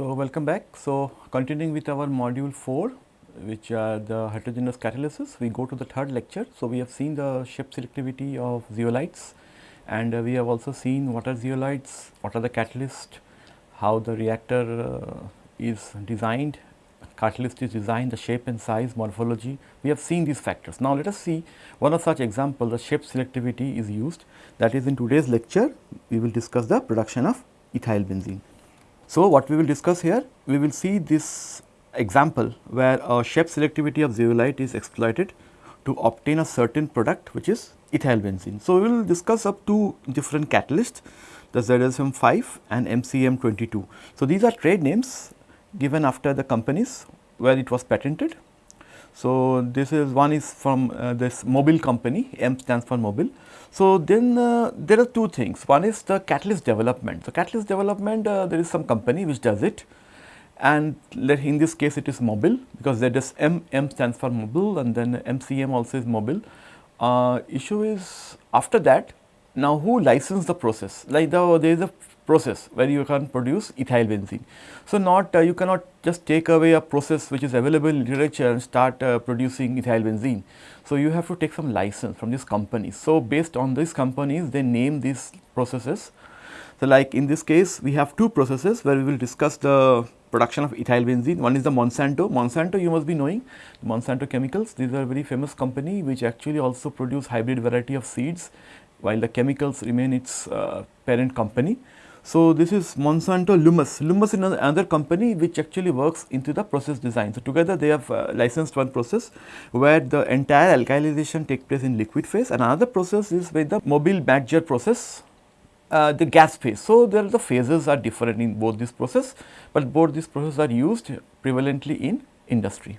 So, welcome back. So, continuing with our module 4 which are the heterogeneous catalysis, we go to the third lecture. So, we have seen the shape selectivity of zeolites and uh, we have also seen what are zeolites, what are the catalysts, how the reactor uh, is designed, catalyst is designed, the shape and size, morphology, we have seen these factors. Now, let us see one of such example the shape selectivity is used that is in today's lecture we will discuss the production of ethyl benzene. So, what we will discuss here? We will see this example where a shape selectivity of zeolite is exploited to obtain a certain product which is ethyl benzene. So, we will discuss up two different catalysts the ZSM 5 and MCM 22. So, these are trade names given after the companies where it was patented. So, this is one is from uh, this Mobil company M stands for Mobil. so, then uh, there are two things. One is the catalyst development. So, catalyst development uh, there is some company which does it and in this case it is Mobil because there is M, M stands for Mobil and then MCM also is Mobil. Uh, issue is after that now who licensed the process like the there is a process where you can produce ethyl benzene. So, not uh, you cannot just take away a process which is available in literature and start uh, producing ethyl benzene. So, you have to take some license from these companies. So, based on these companies they name these processes. So, like in this case we have two processes where we will discuss the production of ethyl benzene. One is the Monsanto. Monsanto you must be knowing Monsanto chemicals. These are very famous company which actually also produce hybrid variety of seeds while the chemicals remain its uh, parent company. So, this is Monsanto Lummus. Lummus is another company which actually works into the process design. So, together they have uh, licensed one process where the entire alkylization takes place in liquid phase and another process is with the Mobil Badger process uh, the gas phase. So, there the phases are different in both this process, but both these processes are used prevalently in industry.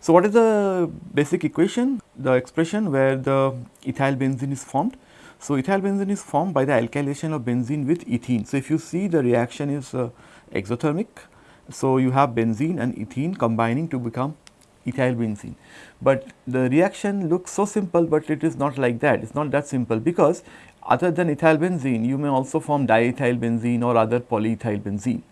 So, what is the basic equation? The expression where the ethyl benzene is formed so, ethyl benzene is formed by the alkylation of benzene with ethene. So, if you see the reaction is uh, exothermic. So, you have benzene and ethene combining to become ethyl benzene. But the reaction looks so simple, but it is not like that. It is not that simple because other than ethyl benzene, you may also form diethyl benzene or other polyethyl benzene.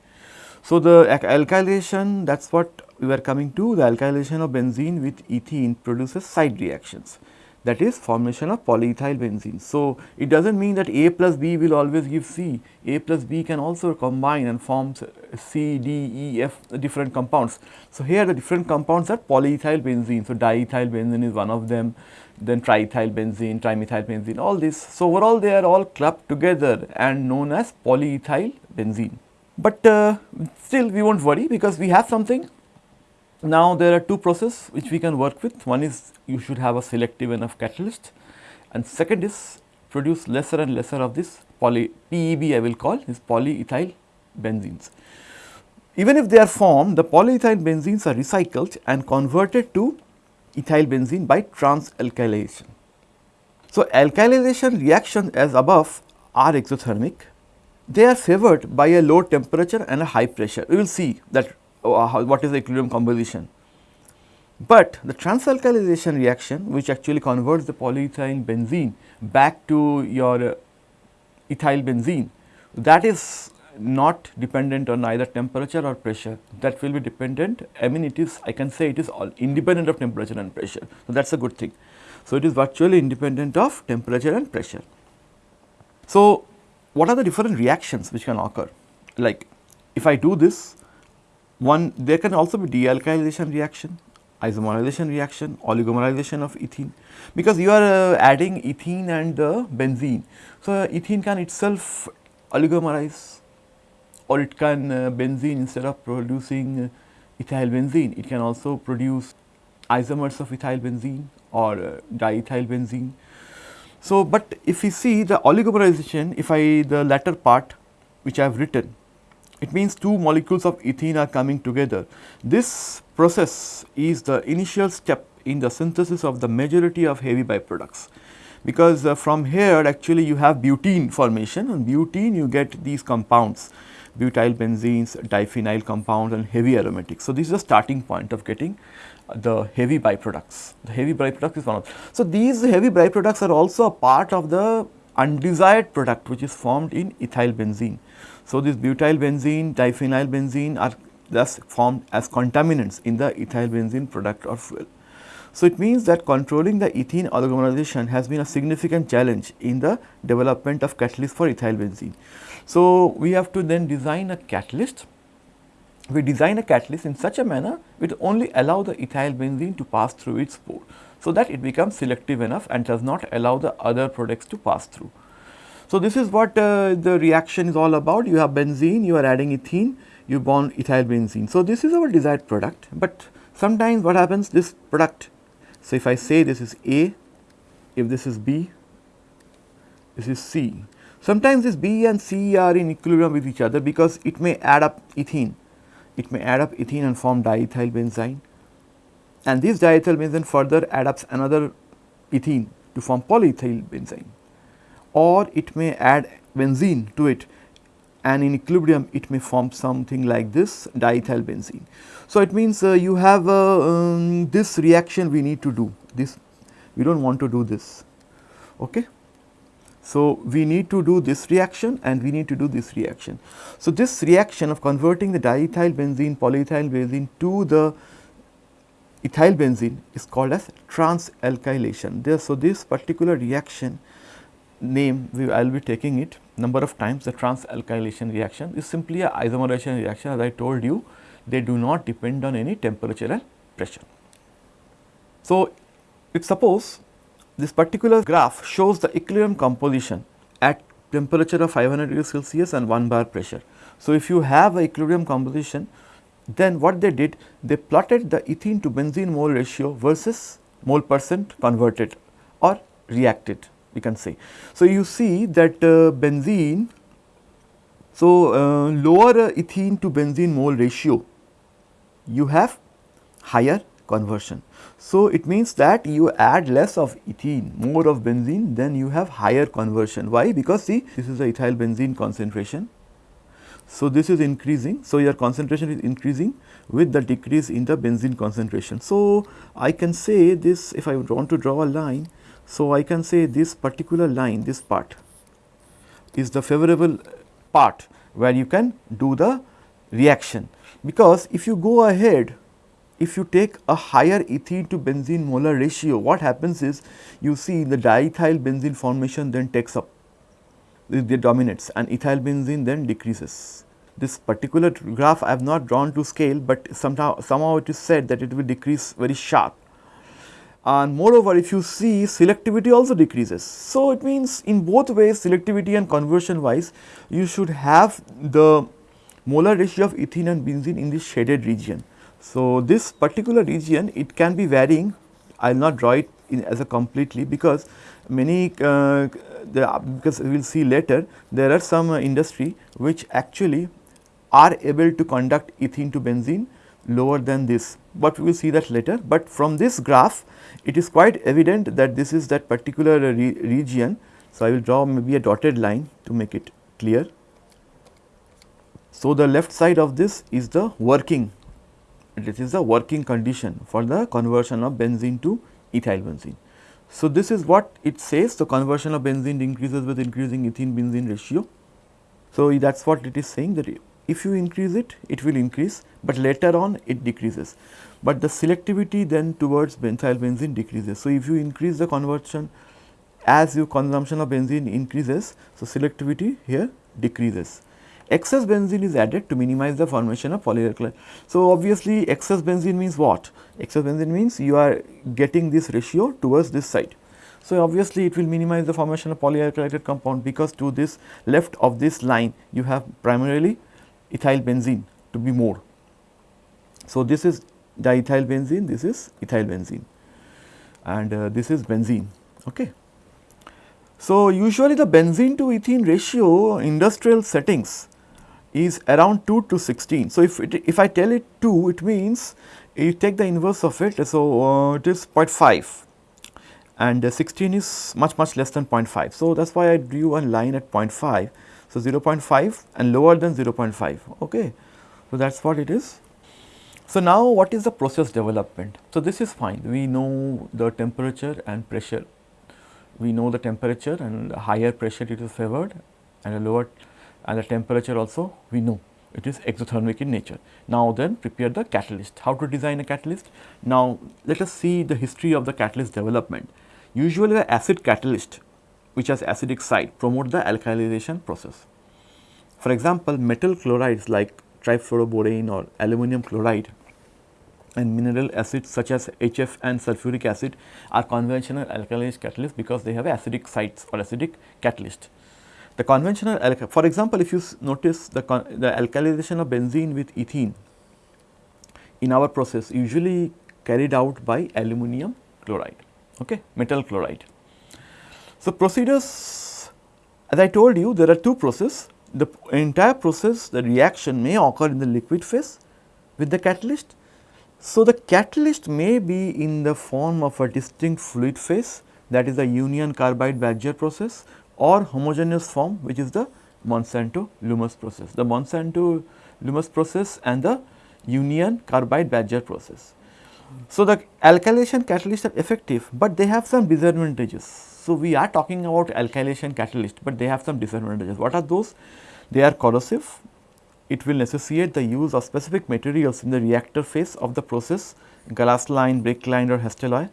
So, the alkylation that is what we are coming to the alkylation of benzene with ethene produces side reactions that is formation of polyethyl benzene. So, it does not mean that A plus B will always give C, A plus B can also combine and form C, D, E, F different compounds. So, here the different compounds are polyethyl benzene. So, diethyl benzene is one of them, then triethyl benzene, trimethyl benzene, all this. So, overall they are all clubbed together and known as polyethyl benzene. But uh, still we will not worry because we have something now, there are two processes which we can work with. One is you should have a selective enough catalyst and second is produce lesser and lesser of this poly PEB I will call is polyethyl benzenes. Even if they are formed, the polyethyl benzenes are recycled and converted to ethyl benzene by transalkylation. So, alkylation reactions as above are exothermic. They are favored by a low temperature and a high pressure. We will see that uh, what is the equilibrium composition. But the transalkylation reaction which actually converts the polyethyl benzene back to your uh, ethyl benzene that is not dependent on either temperature or pressure that will be dependent I mean it is I can say it is all independent of temperature and pressure. So, that is a good thing. So, it is virtually independent of temperature and pressure. So, what are the different reactions which can occur like if I do this one there can also be dealkylation reaction, isomerization reaction, oligomerization of ethene because you are uh, adding ethene and the benzene. So, uh, ethene can itself oligomerize or it can uh, benzene instead of producing uh, ethyl benzene, it can also produce isomers of ethyl benzene or uh, diethyl benzene. So, but if we see the oligomerization, if I the latter part which I have written it means two molecules of ethene are coming together. This process is the initial step in the synthesis of the majority of heavy byproducts because uh, from here actually you have butene formation and butene you get these compounds butyl benzenes, diphenyl compounds and heavy aromatics. So, this is the starting point of getting the heavy byproducts. The heavy byproduct is one of. So, these heavy byproducts are also a part of the undesired product which is formed in ethyl benzene. So, this butyl benzene, diphenyl benzene are thus formed as contaminants in the ethyl benzene product or fuel. So, it means that controlling the ethene oligomerization has been a significant challenge in the development of catalyst for ethyl benzene. So, we have to then design a catalyst. We design a catalyst in such a manner which only allow the ethyl benzene to pass through its pore. So, that it becomes selective enough and does not allow the other products to pass through. So, this is what uh, the reaction is all about. You have benzene, you are adding ethene, you bond ethyl benzene. So, this is our desired product, but sometimes what happens this product. So, if I say this is A, if this is B, this is C. Sometimes this B and C are in equilibrium with each other because it may add up ethene. It may add up ethene and form diethyl benzene and this diethyl benzene further adds up another ethene to form polyethyl benzene or it may add benzene to it and in equilibrium it may form something like this diethyl benzene. So, it means uh, you have uh, um, this reaction we need to do this we do not want to do this. Okay. So, we need to do this reaction and we need to do this reaction. So, this reaction of converting the diethyl benzene polyethyl benzene to the ethyl benzene is called as transalkylation. There, so, this particular reaction name we I will be taking it number of times the transalkylation reaction is simply a isomerization reaction as I told you they do not depend on any temperature and pressure. So, if suppose this particular graph shows the equilibrium composition at temperature of 500 degrees Celsius and 1 bar pressure. So, if you have a equilibrium composition then what they did they plotted the ethene to benzene mole ratio versus mole percent converted or reacted we can say. So, you see that uh, benzene, so uh, lower uh, ethene to benzene mole ratio, you have higher conversion. So, it means that you add less of ethene, more of benzene, then you have higher conversion. Why? Because see, this is the ethyl benzene concentration. So, this is increasing. So, your concentration is increasing with the decrease in the benzene concentration. So, I can say this if I want to draw a line, so, I can say this particular line this part is the favorable part where you can do the reaction because if you go ahead if you take a higher ethene to benzene molar ratio what happens is you see the diethyl benzene formation then takes up the dominates and ethyl benzene then decreases. This particular graph I have not drawn to scale, but somehow somehow it is said that it will decrease very sharp and moreover if you see selectivity also decreases. So, it means in both ways selectivity and conversion wise you should have the molar ratio of ethene and benzene in this shaded region. So, this particular region it can be varying I will not draw it in as a completely because many uh, the, because we will see later there are some uh, industry which actually are able to conduct ethene to benzene lower than this, but we will see that later. But from this graph it is quite evident that this is that particular uh, re region. So, I will draw maybe a dotted line to make it clear. So, the left side of this is the working, this is the working condition for the conversion of benzene to ethyl benzene. So, this is what it says the conversion of benzene increases with increasing ethene benzene ratio. So, that is what it is saying that if you increase it, it will increase, but later on it decreases. But the selectivity then towards benzyl benzene decreases. So, if you increase the conversion as your consumption of benzene increases, so selectivity here decreases. Excess benzene is added to minimize the formation of polyalkyl. So, obviously excess benzene means what? Excess benzene means you are getting this ratio towards this side. So, obviously it will minimize the formation of polyalkylated compound because to this left of this line you have primarily ethyl benzene to be more. So, this is diethyl benzene, this is ethyl benzene and uh, this is benzene. Okay. So, usually the benzene to ethene ratio industrial settings is around 2 to 16. So, if, it, if I tell it 2 it means you take the inverse of it. So, uh, it is 0.5 and uh, 16 is much much less than 0.5. So, that is why I drew a line at 0.5 so, 0.5 and lower than 0.5 okay. So, that is what it is. So, now what is the process development? So, this is fine we know the temperature and pressure we know the temperature and higher pressure it is favored and a lower and the temperature also we know it is exothermic in nature. Now then prepare the catalyst. How to design a catalyst? Now let us see the history of the catalyst development. Usually the acid catalyst which has acidic side promote the alkylization process. For example, metal chlorides like trifluoroborane or aluminum chloride and mineral acids such as HF and sulfuric acid are conventional alkylase catalysts because they have acidic sites or acidic catalyst. The conventional, for example, if you notice the, the of benzene with ethene in our process usually carried out by aluminum chloride, okay, metal chloride. So, procedures as I told you there are two processes, the entire process the reaction may occur in the liquid phase with the catalyst. So, the catalyst may be in the form of a distinct fluid phase that is the union carbide Badger process or homogeneous form which is the Monsanto Lummus process. The Monsanto Lummus process and the union carbide Badger process. So, the alkylation catalysts are effective, but they have some disadvantages. So, we are talking about alkylation catalyst, but they have some disadvantages. What are those? They are corrosive, it will necessitate the use of specific materials in the reactor phase of the process, glass line, brick-lined or Hastelloy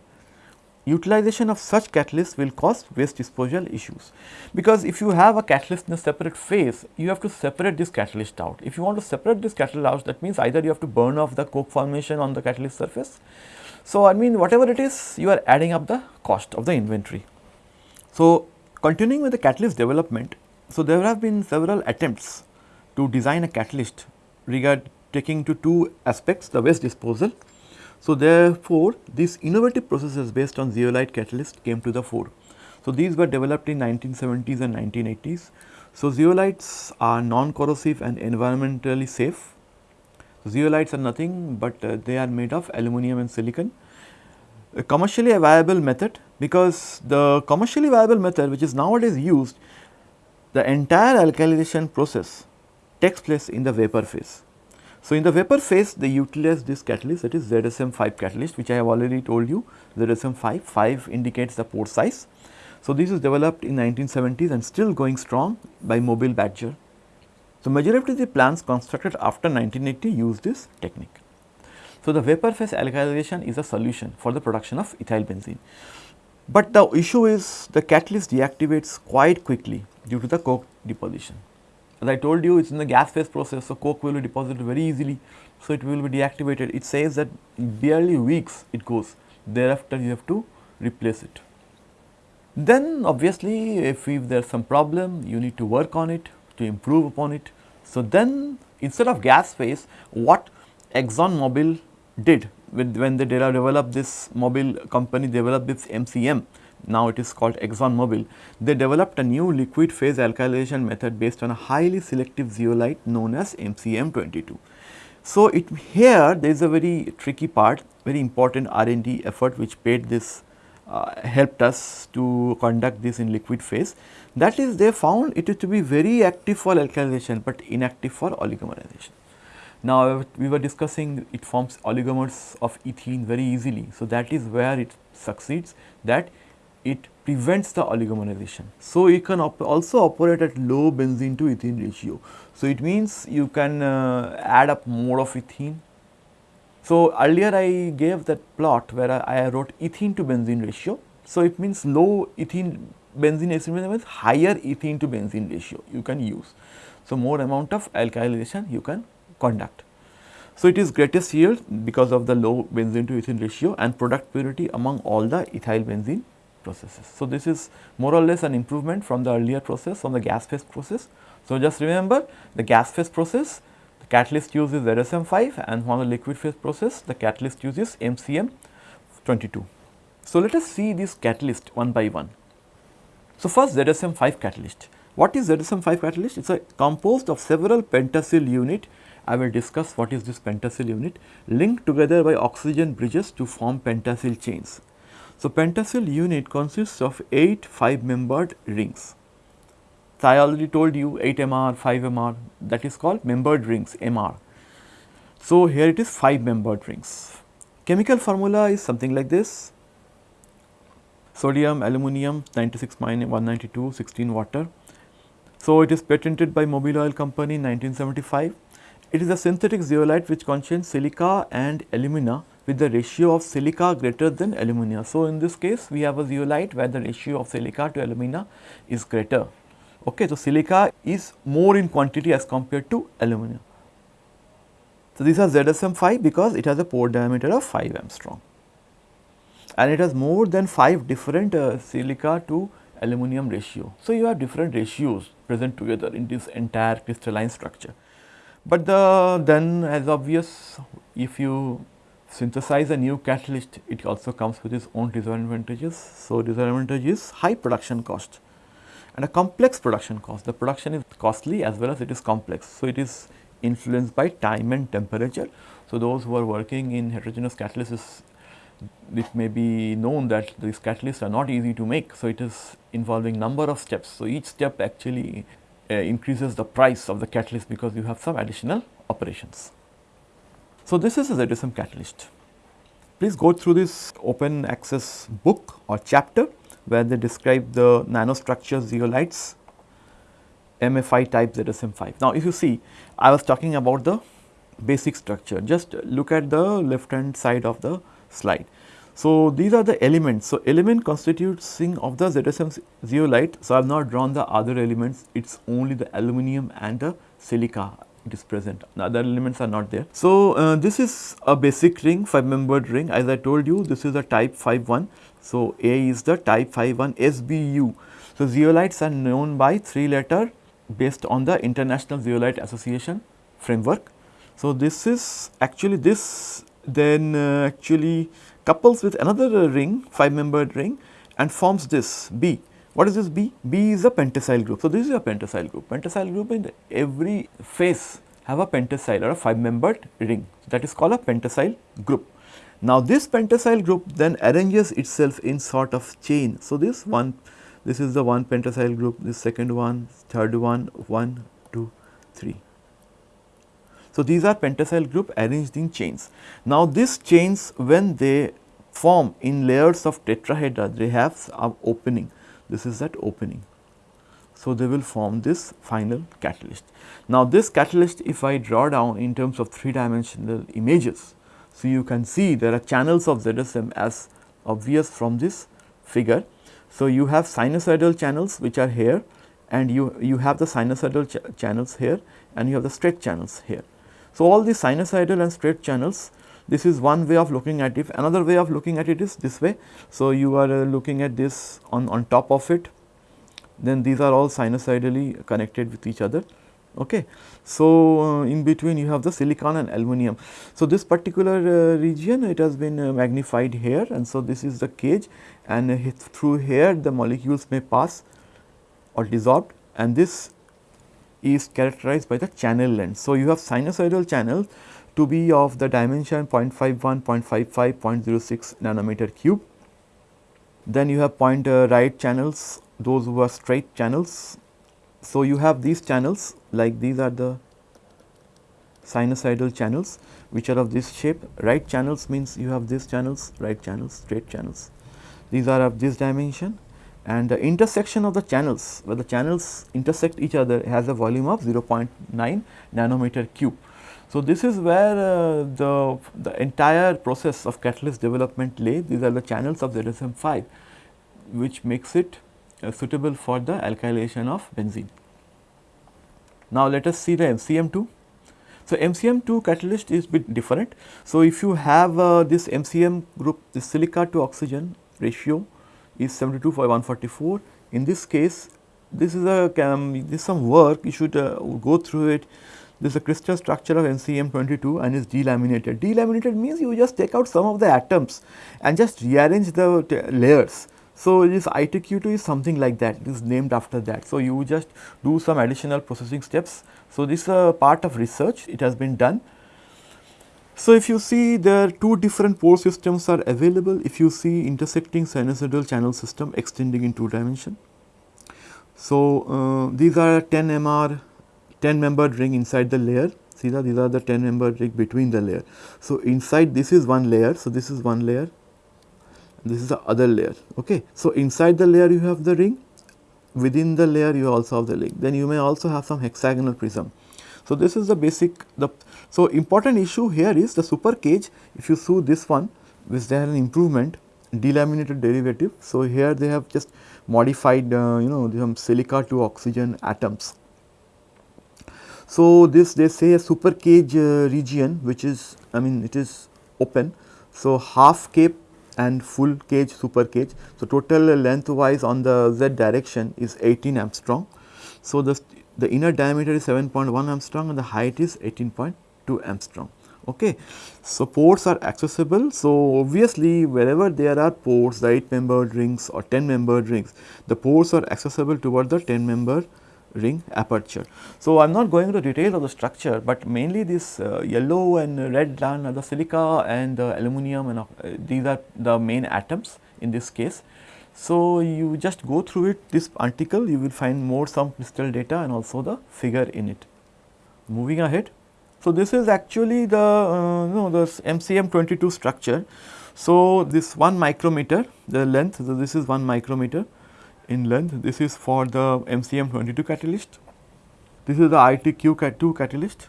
utilization of such catalysts will cause waste disposal issues. Because if you have a catalyst in a separate phase, you have to separate this catalyst out. If you want to separate this catalyst out, that means either you have to burn off the coke formation on the catalyst surface. So, I mean whatever it is, you are adding up the cost of the inventory. So, continuing with the catalyst development, so there have been several attempts to design a catalyst regard taking to two aspects, the waste disposal so, therefore, these innovative processes based on zeolite catalyst came to the fore. So, these were developed in 1970s and 1980s. So, zeolites are non-corrosive and environmentally safe. Zeolites are nothing but uh, they are made of aluminum and silicon. A commercially viable method because the commercially viable method which is nowadays used, the entire alkylation process takes place in the vapor phase. So, in the vapor phase they utilize this catalyst that is ZSM 5 catalyst which I have already told you ZSM 5, 5 indicates the pore size. So, this is developed in 1970s and still going strong by Mobil Badger. So, majority of the plants constructed after 1980 use this technique. So, the vapor phase alkylation is a solution for the production of ethyl benzene. But the issue is the catalyst deactivates quite quickly due to the coke deposition. As I told you, it is in the gas phase process, so coke will be deposited very easily. So, it will be deactivated. It says that barely weeks it goes, thereafter you have to replace it. Then obviously, if, if there is some problem, you need to work on it to improve upon it. So, then instead of gas phase, what Exxon Mobil did with when they developed this Mobil company developed this MCM now it is called Exxon Mobil, they developed a new liquid phase alkylation method based on a highly selective zeolite known as MCM22. So, it here there is a very tricky part, very important R&D effort which paid this uh, helped us to conduct this in liquid phase. That is they found it to be very active for alkylation, but inactive for oligomerization. Now, we were discussing it forms oligomers of ethene very easily. So, that is where it succeeds that it prevents the oligomerization. So, you can op also operate at low benzene to ethene ratio. So, it means you can uh, add up more of ethene. So, earlier I gave that plot where I, I wrote ethene to benzene ratio. So, it means low ethene benzene ratio means higher ethene to benzene ratio you can use. So, more amount of alkylation you can conduct. So, it is greatest yield because of the low benzene to ethene ratio and product purity among all the ethyl benzene processes. So, this is more or less an improvement from the earlier process from the gas phase process. So, just remember the gas phase process the catalyst uses ZSM 5 and from the liquid phase process the catalyst uses MCM 22. So, let us see this catalyst one by one. So, first ZSM 5 catalyst. What is ZSM 5 catalyst? It is a composed of several pentasil unit. I will discuss what is this pentasil unit linked together by oxygen bridges to form pentasil chains. So, pentasil unit consists of 8 5 membered rings. So, I already told you 8 MR, 5 MR that is called membered rings MR. So, here it is 5 membered rings. Chemical formula is something like this sodium, aluminum 96 minus 192, 16 water. So, it is patented by Mobil Oil Company in 1975. It is a synthetic zeolite which contains silica and alumina with the ratio of silica greater than alumina. So, in this case we have a zeolite where the ratio of silica to alumina is greater. Okay, so, silica is more in quantity as compared to alumina. So, these are ZSM 5 because it has a pore diameter of 5 angstrom and it has more than 5 different uh, silica to aluminum ratio. So, you have different ratios present together in this entire crystalline structure. But the then as obvious if you synthesize a new catalyst it also comes with its own disadvantages. So, disadvantage is high production cost and a complex production cost. The production is costly as well as it is complex. So, it is influenced by time and temperature. So, those who are working in heterogeneous catalysis it may be known that these catalysts are not easy to make. So, it is involving number of steps. So, each step actually Uh, increases the price of the catalyst because you have some additional operations. So, this is a ZSM catalyst. Please go through this open access book or chapter where they describe the nanostructure zeolites MFI type ZSM5. Now, if you see I was talking about the basic structure just look at the left hand side of the slide. So, these are the elements. So, element constituting of the ZSM zeolite. So, I have not drawn the other elements, it is only the aluminum and the silica it is present, the other elements are not there. So, uh, this is a basic ring 5 membered ring as I told you this is a type 51. So, A is the type 51 SBU. So, zeolites are known by 3 letter based on the International Zeolite Association framework. So, this is actually this then uh, actually couples with another ring 5 membered ring and forms this B. What is this B? B is a pentasil group. So, this is a pentasil group. Pentasil group in every face have a pentasil or a 5 membered ring that is called a pentasil group. Now, this pentasil group then arranges itself in sort of chain. So, this one this is the one pentasil group, this second one, third one, 1, 2, 3. So, these are pentasil group arranged in chains. Now, these chains when they form in layers of tetrahedra, they have a opening. This is that opening. So, they will form this final catalyst. Now, this catalyst if I draw down in terms of 3 dimensional images, so you can see there are channels of ZSM as obvious from this figure. So, you have sinusoidal channels which are here and you, you have the sinusoidal ch channels here and you have the straight channels here. So, all these sinusoidal and straight channels this is one way of looking at it another way of looking at it is this way. So, you are uh, looking at this on, on top of it then these are all sinusoidally connected with each other. Okay. So, uh, in between you have the silicon and aluminum. So, this particular uh, region it has been uh, magnified here and so this is the cage and uh, through here the molecules may pass or dissolved and this is characterized by the channel length. So, you have sinusoidal channel to be of the dimension 0.51, 0.55, 0.06 nanometer cube. Then you have point uh, right channels, those who are straight channels. So, you have these channels like these are the sinusoidal channels which are of this shape. Right channels means you have these channels, right channels, straight channels. These are of this dimension and the intersection of the channels where the channels intersect each other has a volume of 0.9 nanometer cube. So, this is where uh, the, the entire process of catalyst development lay these are the channels of ZSM 5 which makes it uh, suitable for the alkylation of benzene. Now, let us see the MCM 2. So, MCM 2 catalyst is bit different. So, if you have uh, this MCM group this silica to oxygen ratio is 72 for 144. In this case, this is a um, this is some work you should uh, go through it. This is a crystal structure of MCM 22 and is delaminated. Delaminated means you just take out some of the atoms and just rearrange the layers. So, this ITQ2 is something like that, it is named after that. So, you just do some additional processing steps. So, this is a part of research, it has been done so, if you see there are two different pore systems are available if you see intersecting sinusoidal channel system extending in two dimension. So, uh, these are 10 MR 10 membered ring inside the layer see that these are the 10 membered ring between the layer. So, inside this is one layer. So, this is one layer this is the other layer. Okay. So, inside the layer you have the ring within the layer you also have the link. Then you may also have some hexagonal prism. So, this is the basic the so important issue here is the super cage if you see this one which they an improvement delaminated derivative. So, here they have just modified uh, you know some silica to oxygen atoms. So, this they say a super cage uh, region which is I mean it is open. So, half cape and full cage super cage. So, total length wise on the z direction is 18 angstrom. So, the, the inner diameter is 7.1 angstrom and the height is 18.2 angstrom. Okay. So, ports are accessible. So, obviously, wherever there are ports the 8 membered rings or 10 membered rings, the ports are accessible toward the 10 member ring aperture. So, I am not going into details of the structure, but mainly this uh, yellow and red are the silica and the aluminum and uh, these are the main atoms in this case. So, you just go through it this article you will find more some crystal data and also the figure in it. Moving ahead. So, this is actually the uh, you know the MCM 22 structure. So, this 1 micrometer the length so this is 1 micrometer in length. This is for the MCM 22 catalyst. This is the ITQ2 catalyst.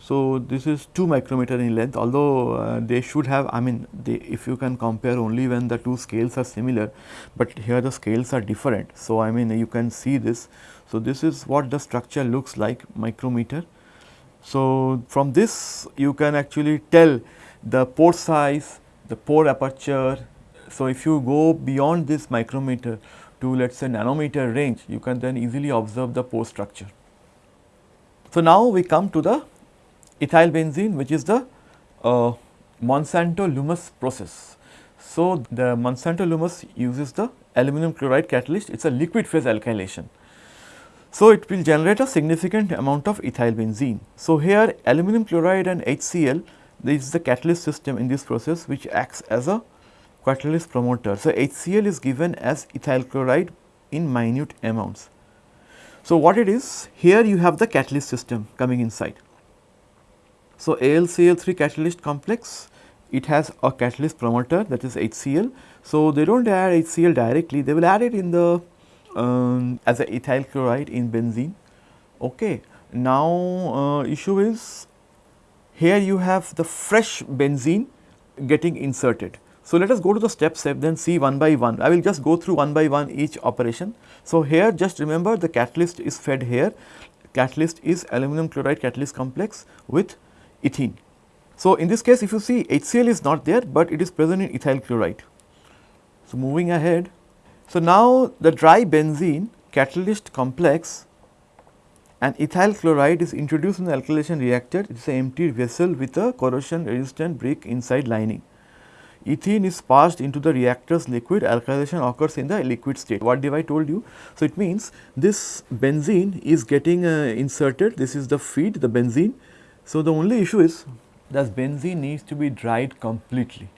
So, this is 2 micrometer in length although uh, they should have I mean they, if you can compare only when the two scales are similar, but here the scales are different. So, I mean you can see this. So, this is what the structure looks like micrometer. So, from this you can actually tell the pore size, the pore aperture. So, if you go beyond this micrometer, to let us say nanometer range, you can then easily observe the pore structure. So, now we come to the ethyl benzene which is the uh, Monsanto Lummus process. So, the Monsanto Lummus uses the aluminum chloride catalyst, it is a liquid phase alkylation. So, it will generate a significant amount of ethyl benzene. So, here aluminum chloride and HCl this is the catalyst system in this process which acts as a catalyst promoter. So, HCl is given as ethyl chloride in minute amounts. So, what it is here you have the catalyst system coming inside. So, AlCl3 catalyst complex it has a catalyst promoter that is HCl. So, they do not add HCl directly they will add it in the um, as a ethyl chloride in benzene. Okay. Now, uh, issue is here you have the fresh benzene getting inserted. So, let us go to the steps then see one by one. I will just go through one by one each operation. So, here just remember the catalyst is fed here, catalyst is aluminum chloride catalyst complex with ethene. So, in this case if you see HCl is not there, but it is present in ethyl chloride. So, moving ahead. So, now the dry benzene catalyst complex and ethyl chloride is introduced in the alkylation reactor. It is an empty vessel with a corrosion resistant brick inside lining ethene is passed into the reactor's liquid, alkylation occurs in the liquid state. What did I told you? So, it means this benzene is getting uh, inserted, this is the feed, the benzene. So, the only issue is this benzene needs to be dried completely.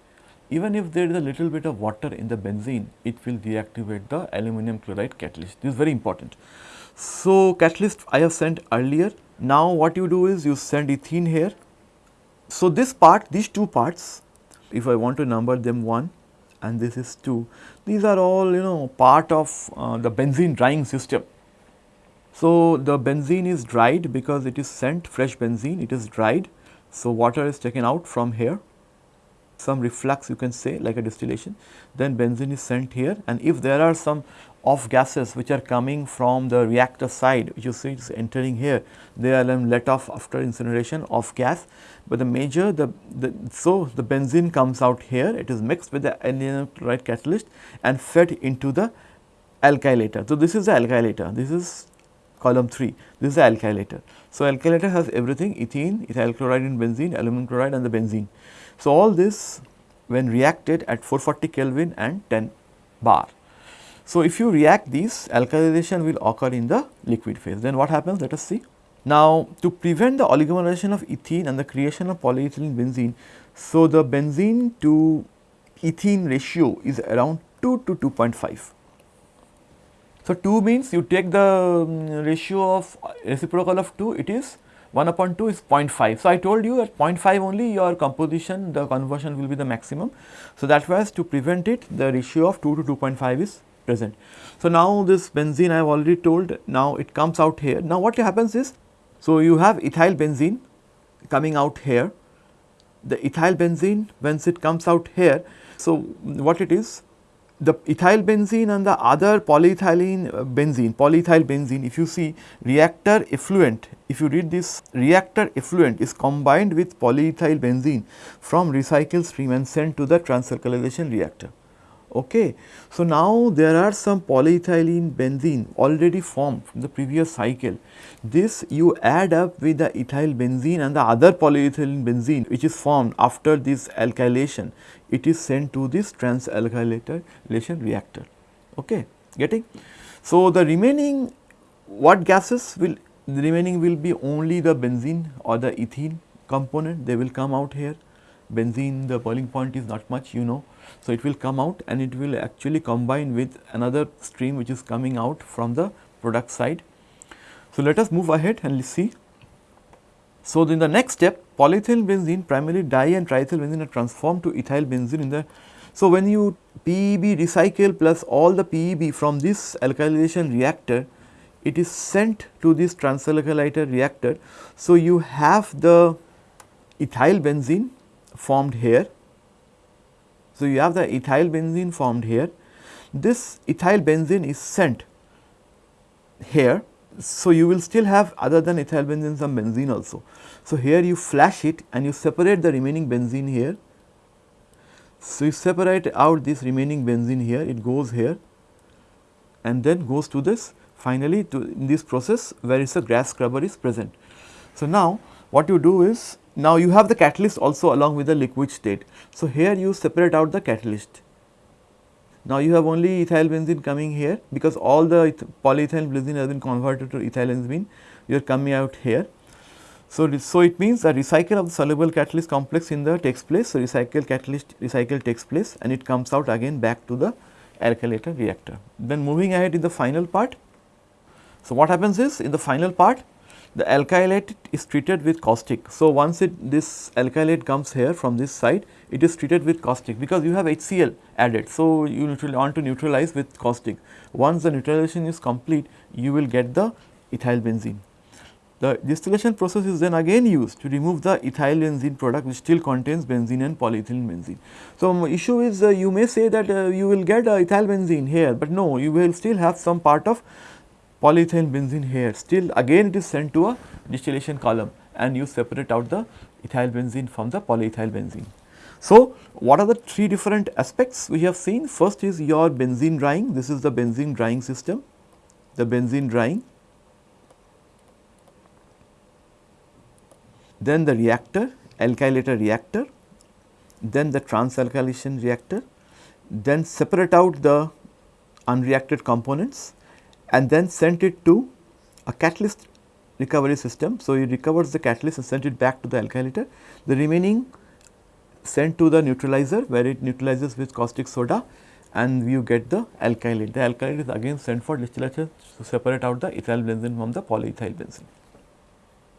Even if there is a little bit of water in the benzene, it will deactivate the aluminum chloride catalyst. This is very important. So, catalyst I have sent earlier. Now, what you do is you send ethene here. So, this part, these two parts if I want to number them 1 and this is 2, these are all you know part of uh, the benzene drying system. So, the benzene is dried because it is sent fresh benzene, it is dried. So, water is taken out from here, some reflux you can say like a distillation, then benzene is sent here and if there are some off gases which are coming from the reactor side which you see it is entering here, they are then let off after incineration of gas but the major the, the so the benzene comes out here it is mixed with the aluminum chloride catalyst and fed into the alkylator. So, this is the alkylator this is column 3 this is the alkylator. So, alkylator has everything ethene, ethyl chloride and benzene, aluminum chloride and the benzene. So, all this when reacted at 440 Kelvin and 10 bar. So, if you react these alkylation will occur in the liquid phase then what happens let us see. Now, to prevent the oligomerization of ethene and the creation of polyethylene benzene, so the benzene to ethene ratio is around 2 to 2.5. So, 2 means you take the um, ratio of reciprocal of 2 it is 1 upon 2 is 0.5. So, I told you at 0.5 only your composition the conversion will be the maximum. So, that was to prevent it the ratio of 2 to 2.5 is present. So, now this benzene I have already told now it comes out here. Now, what happens is, so you have ethyl benzene coming out here, the ethyl benzene once it comes out here. So, what it is the ethyl benzene and the other polyethylene uh, benzene, polyethyl benzene if you see reactor effluent, if you read this reactor effluent is combined with polyethyl benzene from recycle stream and sent to the transalkylation reactor. Okay. So, now there are some polyethylene benzene already formed from the previous cycle. This you add up with the ethyl benzene and the other polyethylene benzene which is formed after this alkylation. It is sent to this transalkylation reactor. Okay. Getting? So, the remaining what gases will the remaining will be only the benzene or the ethene component they will come out here benzene the boiling point is not much you know so, it will come out and it will actually combine with another stream which is coming out from the product side. So, let us move ahead and see. So, in the next step polyethyl benzene primarily di and triethyl benzene are transformed to ethyl benzene in the. So, when you PEB recycle plus all the PEB from this alkylation reactor it is sent to this transalkylator reactor. So, you have the ethyl benzene formed here so, you have the ethyl benzene formed here. This ethyl benzene is sent here. So, you will still have other than ethyl benzene some benzene also. So, here you flash it and you separate the remaining benzene here. So, you separate out this remaining benzene here, it goes here and then goes to this finally to in this process where is a gas scrubber is present. So, now what you do is now you have the catalyst also along with the liquid state. So, here you separate out the catalyst. Now, you have only ethyl benzene coming here because all the polyethyl benzene has been converted to ethyl benzene, you are coming out here. So, so it means a recycle of the soluble catalyst complex in the takes place. So, recycle catalyst recycle takes place and it comes out again back to the alkylator reactor. Then moving ahead in the final part. So, what happens is in the final part the alkylate is treated with caustic. So, once it this alkylate comes here from this side it is treated with caustic because you have HCl added. So, you want to neutralize with caustic. Once the neutralization is complete you will get the ethyl benzene. The distillation process is then again used to remove the ethyl benzene product which still contains benzene and polyethylene benzene. So, issue is uh, you may say that uh, you will get uh, ethyl benzene here, but no you will still have some part of polyethylene benzene here still again it is sent to a distillation column and you separate out the ethyl benzene from the polyethyl benzene. So, what are the three different aspects we have seen? First is your benzene drying, this is the benzene drying system, the benzene drying. Then the reactor, alkylator reactor, then the transalkylation reactor, then separate out the unreacted components and then sent it to a catalyst recovery system. So, it recovers the catalyst and sent it back to the alkylator. The remaining sent to the neutralizer where it neutralizes with caustic soda and you get the alkylate. The alkylate is again sent for distillation to separate out the ethyl benzene from the polyethyl benzene.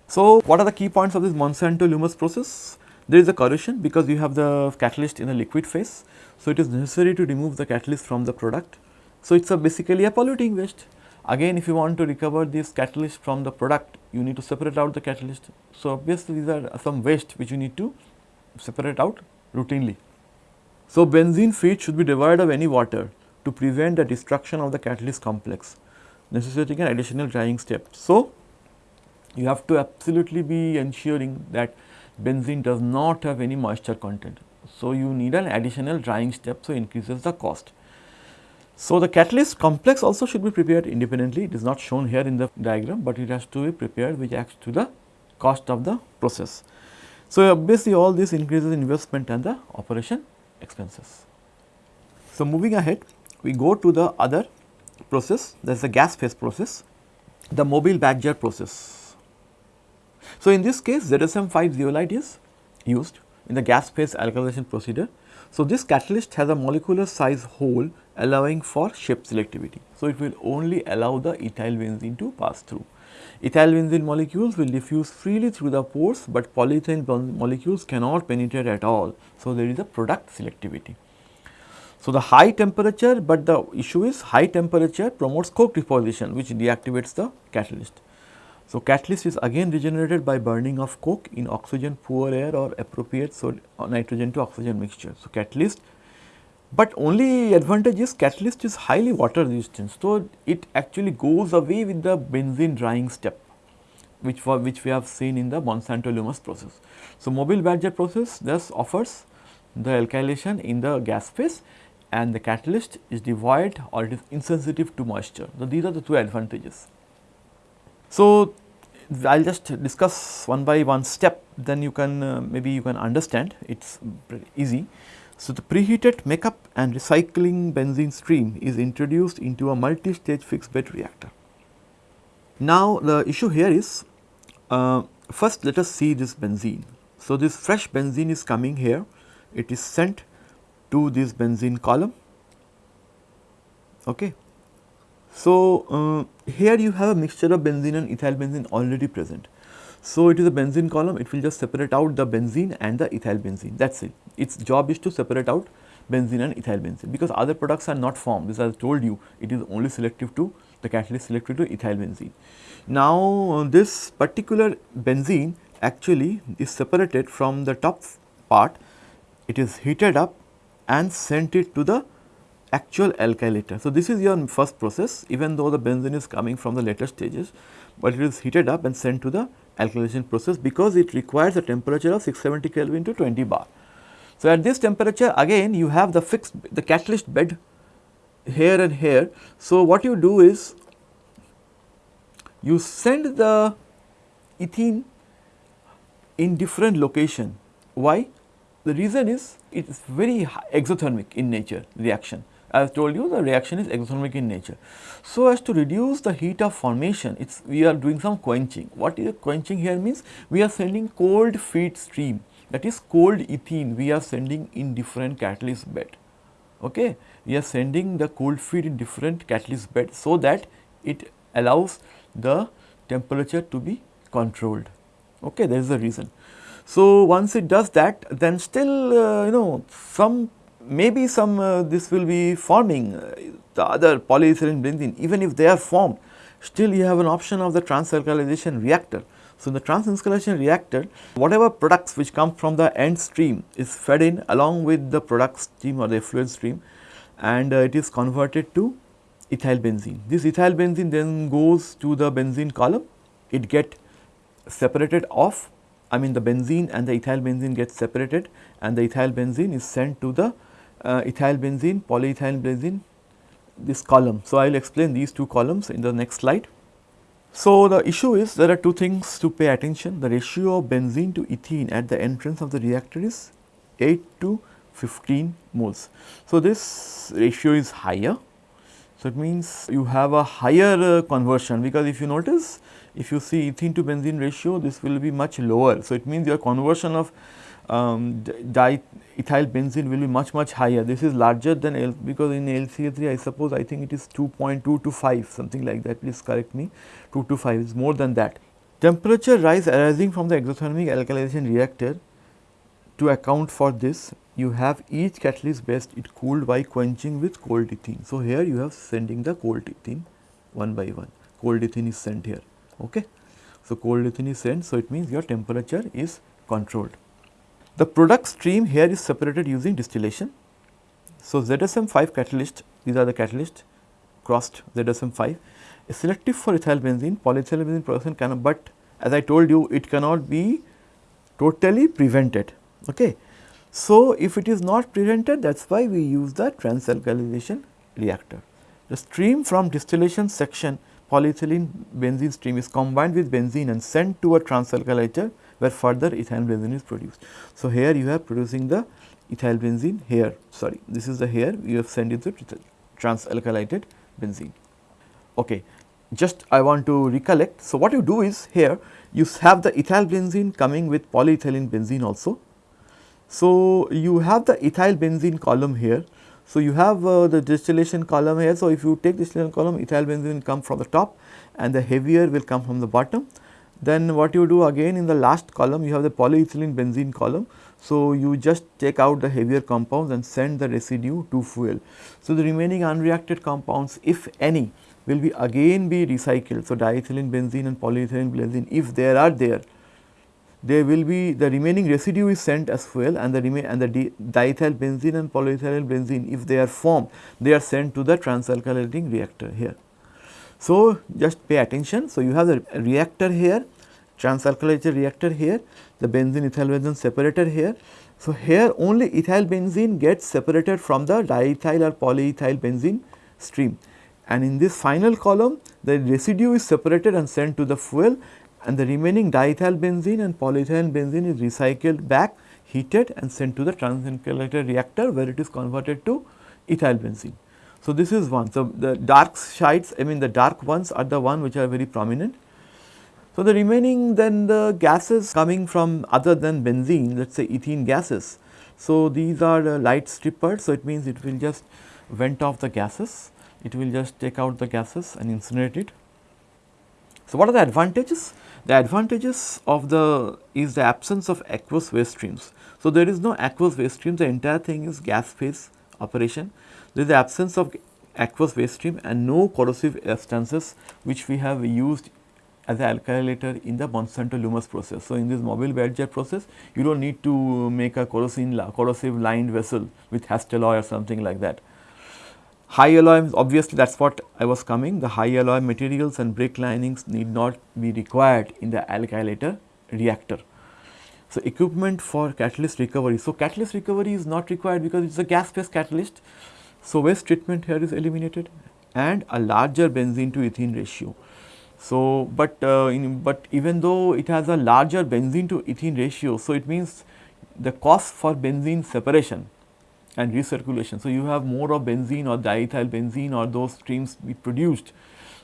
So, what are the key points of this Monsanto Lummus process? There is a corrosion because you have the catalyst in a liquid phase. So, it is necessary to remove the catalyst from the product. So, it is a basically a polluting waste. Again if you want to recover this catalyst from the product you need to separate out the catalyst. So, obviously these are some waste which you need to separate out routinely. So, benzene feed should be devoid of any water to prevent the destruction of the catalyst complex necessitating an additional drying step. So, you have to absolutely be ensuring that benzene does not have any moisture content. So, you need an additional drying step so increases the cost. So, the catalyst complex also should be prepared independently, it is not shown here in the diagram, but it has to be prepared which acts to the cost of the process. So, obviously all this increases investment and the operation expenses. So, moving ahead we go to the other process that is the gas phase process, the Mobil Badger process. So, in this case ZSM 5 zeolite is used in the gas phase alkylation procedure. So, this catalyst has a molecular size hole allowing for shape selectivity. So, it will only allow the ethyl benzene to pass through. Ethyl benzene molecules will diffuse freely through the pores, but polyethylene molecules cannot penetrate at all. So, there is a product selectivity. So, the high temperature, but the issue is high temperature promotes coke deposition which deactivates the catalyst. So, catalyst is again regenerated by burning of coke in oxygen poor air or appropriate so uh, nitrogen to oxygen mixture. So, catalyst but only advantage is catalyst is highly water resistant. So, it actually goes away with the benzene drying step which for which we have seen in the Monsanto Lummus process. So, Mobil Badger process thus offers the alkylation in the gas phase and the catalyst is devoid or it is insensitive to moisture. So, these are the two advantages. So, I will just discuss one by one step then you can uh, maybe you can understand it is easy. So, the preheated makeup and recycling benzene stream is introduced into a multi-stage fixed bed reactor. Now, the issue here is uh, first let us see this benzene. So, this fresh benzene is coming here, it is sent to this benzene column. Okay. So, uh, here you have a mixture of benzene and ethyl benzene already present. So, it is a benzene column, it will just separate out the benzene and the ethyl benzene that is it. Its job is to separate out benzene and ethyl benzene because other products are not formed this I told you it is only selective to the catalyst selective to ethyl benzene. Now, this particular benzene actually is separated from the top part, it is heated up and sent it to the actual alkylator. So, this is your first process even though the benzene is coming from the later stages, but it is heated up and sent to the alkylation process because it requires a temperature of 670 Kelvin to 20 bar. So, at this temperature again you have the fixed the catalyst bed here and here. So, what you do is you send the ethene in different location. Why? The reason is it is very exothermic in nature reaction. I have told you the reaction is exothermic in nature. So, as to reduce the heat of formation, it's we are doing some quenching. What is quenching here means? We are sending cold feed stream that is cold ethene we are sending in different catalyst bed. Okay? We are sending the cold feed in different catalyst bed so that it allows the temperature to be controlled. Okay, that is the reason. So, once it does that then still uh, you know some maybe some uh, this will be forming uh, the other polyethylene benzene even if they are formed still you have an option of the transalkylation reactor. So, in the transalkylation reactor whatever products which come from the end stream is fed in along with the product stream or the effluent stream and uh, it is converted to ethyl benzene. This ethyl benzene then goes to the benzene column, it get separated off, I mean the benzene and the ethyl benzene gets separated and the ethyl benzene is sent to the uh, ethyl benzene, polyethyl benzene this column. So, I will explain these two columns in the next slide. So, the issue is there are two things to pay attention the ratio of benzene to ethene at the entrance of the reactor is 8 to 15 moles. So, this ratio is higher so, it means you have a higher uh, conversion because if you notice if you see ethene to benzene ratio this will be much lower. So, it means your conversion of um, diethyl benzene will be much much higher. This is larger than L because in LCA3 I suppose I think it is 2.2 to 5 something like that please correct me 2 to 5 is more than that. Temperature rise arising from the exothermic alkylation reactor to account for this you have each catalyst best it cooled by quenching with cold ethene. So, here you have sending the cold ethene one by one, cold ethene is sent here. Okay. So, cold ethene is sent, so it means your temperature is controlled. The product stream here is separated using distillation. So, ZSM 5 catalyst, these are the catalyst crossed ZSM 5 is selective for ethyl benzene, polyethyl benzene production but as I told you it cannot be totally prevented. Okay. So, if it is not prevented that is why we use the transalkylation reactor. The stream from distillation section polyethylene benzene stream is combined with benzene and sent to a transalkylator where further ethyl benzene is produced. So, here you have producing the ethyl benzene here sorry this is the here you have sent it to transalkylated benzene. Okay. Just I want to recollect. So, what you do is here you have the ethyl benzene coming with polyethylene benzene also so, you have the ethyl benzene column here. So, you have uh, the distillation column here. So, if you take distillation column ethyl benzene will come from the top and the heavier will come from the bottom. Then what you do again in the last column you have the polyethylene benzene column. So, you just take out the heavier compounds and send the residue to fuel. So, the remaining unreacted compounds if any will be again be recycled. So, diethylene benzene and polyethylene benzene if there are there, they will be the remaining residue is sent as fuel and the remain and the diethyl benzene and polyethyl benzene if they are formed they are sent to the transalkylating reactor here. So, just pay attention. So, you have the reactor here transalkylated reactor here the benzene ethyl benzene separator here. So, here only ethyl benzene gets separated from the diethyl or polyethyl benzene stream and in this final column the residue is separated and sent to the fuel and the remaining diethyl benzene and polyethyl benzene is recycled back heated and sent to the transalkylator reactor where it is converted to ethyl benzene. So, this is one. So, the dark shades I mean the dark ones are the one which are very prominent so, the remaining then the gases coming from other than benzene let us say ethene gases. So, these are light strippers. So, it means it will just vent off the gases, it will just take out the gases and incinerate it. So, what are the advantages? The advantages of the is the absence of aqueous waste streams. So, there is no aqueous waste stream the entire thing is gas phase operation. There is the absence of aqueous waste stream and no corrosive substances which we have used as an alkylator in the Monsanto Lummus process. So, in this Mobil Badger process you do not need to make a corrosive lined vessel with Hastelloy or something like that. High alloy obviously that is what I was coming the high alloy materials and brick linings need not be required in the alkylator reactor. So, equipment for catalyst recovery. So, catalyst recovery is not required because it is a gas phase catalyst. So, waste treatment here is eliminated and a larger benzene to ethene ratio. So, but uh, in, but even though it has a larger benzene to ethene ratio, so it means the cost for benzene separation and recirculation. So, you have more of benzene or diethyl benzene or those streams be produced.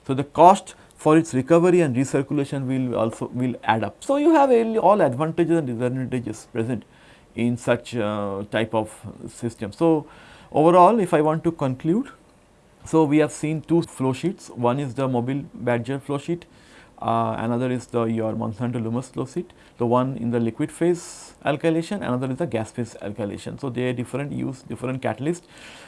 So, the cost for its recovery and recirculation will also will add up. So, you have all advantages and disadvantages present in such uh, type of system. So, overall if I want to conclude so, we have seen two flow sheets, one is the Mobil Badger flow sheet, uh, another is the your Monsanto Lummus flow the one in the liquid phase alkylation, another is the gas phase alkylation. So, they are different use different catalyst,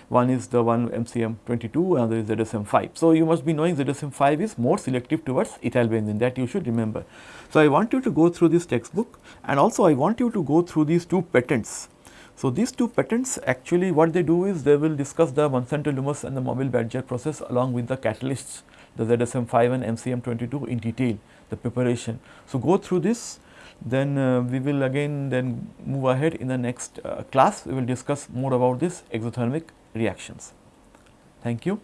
one is the one MCM 22, another is ZSM 5. So, you must be knowing ZSM 5 is more selective towards ethyl benzene that you should remember. So, I want you to go through this textbook and also I want you to go through these two patents so, these two patents actually what they do is they will discuss the Monsanto Lummus and the Mobil Badger process along with the catalysts the ZSM 5 and MCM 22 in detail the preparation. So, go through this then uh, we will again then move ahead in the next uh, class we will discuss more about this exothermic reactions. Thank you.